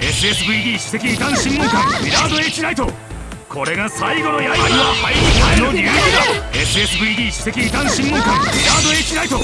SSVD 主席異端審問官ミラード H ライトこれが最後の刃は入りたいの流儀だ。SSVD 主席異端審問官ミラード H ライト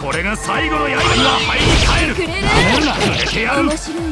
これが最後の刃は入り替えるなめるな。くれてやる面白い